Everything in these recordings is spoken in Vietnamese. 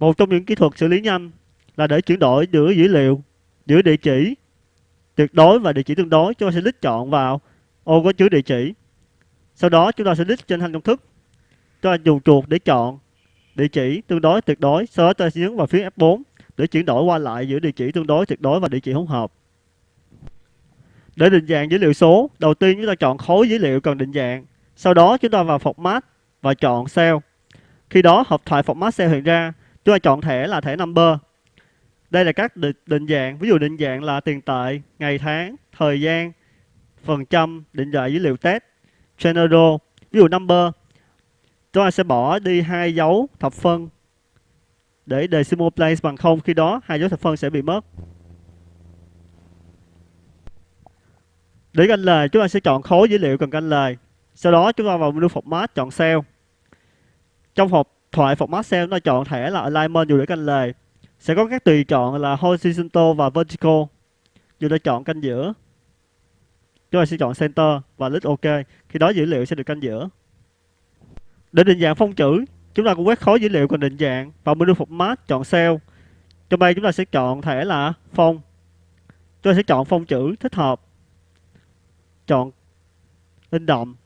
Một trong những kỹ thuật xử lý nhanh là để chuyển đổi giữa dữ liệu giữa địa chỉ tuyệt đối và địa chỉ tương đối. Chúng ta sẽ click chọn vào ô có chứa địa chỉ. Sau đó chúng ta sẽ click trên thanh công thức. Chúng ta dùng chuột để chọn địa chỉ tương đối tuyệt đối. Sau đó chúng ta sẽ nhấn vào phía F4 để chuyển đổi qua lại giữa địa chỉ tương đối tuyệt đối và địa chỉ hỗn hợp. Để định dạng dữ liệu số, đầu tiên chúng ta chọn khối dữ liệu cần định dạng. Sau đó chúng ta vào format và chọn cell. Khi đó, hộp thoại format cell hiện ra chúng ta chọn thẻ là thẻ number. Đây là các định, định dạng. Ví dụ định dạng là tiền tệ ngày tháng thời gian phần trăm định dạng dữ liệu test general. Ví dụ number. Chúng ta sẽ bỏ đi hai dấu thập phân để decimal place bằng không. Khi đó hai dấu thập phân sẽ bị mất. Để canh lời chúng ta sẽ chọn khối dữ liệu cần canh lời. Sau đó chúng ta vào menu format chọn cell. Trong hộp thoại phục Marcel chúng ta chọn thẻ là alignment, dù để canh lề. Sẽ có các tùy chọn là horizontal và vertical. Dù để chọn canh giữa. Chúng ta sẽ chọn center và click ok. Khi đó dữ liệu sẽ được canh giữa. Để định dạng phông chữ, chúng ta cũng quét khối dữ liệu cần định dạng vào menu format chọn cell. Trong đây chúng ta sẽ chọn thẻ là phông. Chúng ta sẽ chọn phông chữ thích hợp. Chọn in đậm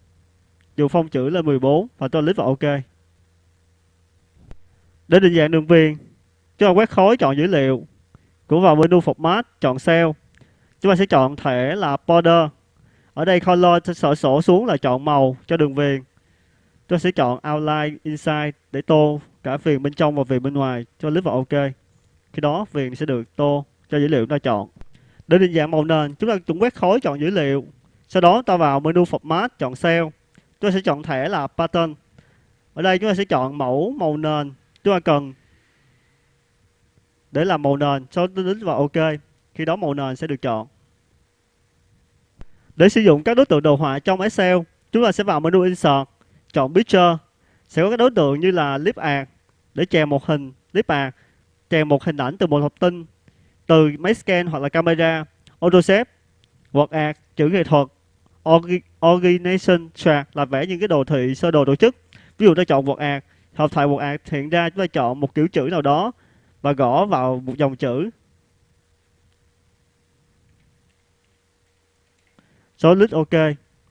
dù phông chữ là 14 và tôi click vào ok để định dạng đường viền, chúng ta quét khối chọn dữ liệu cũng vào menu format, chọn cell. Chúng ta sẽ chọn thẻ là border. Ở đây color sổ sổ xuống là chọn màu cho đường viền. Tôi sẽ chọn outline inside để tô cả viền bên trong và viền bên ngoài cho click vào ok. Khi đó, viền sẽ được tô cho dữ liệu chúng ta chọn. Để định dạng màu nền, chúng ta cũng quét khối chọn dữ liệu. Sau đó, ta vào menu format, chọn cell. Chúng ta sẽ chọn thẻ là pattern. Ở đây, chúng ta sẽ chọn mẫu, màu nền chúng ta cần để làm màu nền sau đó click vào ok. Khi đó màu nền sẽ được chọn. Để sử dụng các đối tượng đồ họa trong Excel, chúng ta sẽ vào menu insert, chọn picture. Sẽ có các đối tượng như là clip art, để chèn một hình clip art chèn một hình ảnh từ một hộp tin từ máy scan hoặc là camera. Autosave hoặc art, chữ nghệ thuật organization chart là vẽ những cái đồ thị sơ đồ tổ chức. Ví dụ ta chọn word art hợp thoại một ạc hiện ra chúng ta chọn một kiểu chữ nào đó và gõ vào một dòng chữ. Số list ok.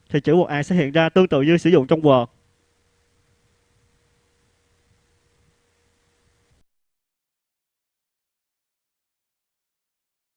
Thì chữ một ạc sẽ hiện ra tương tự như sử dụng trong Word.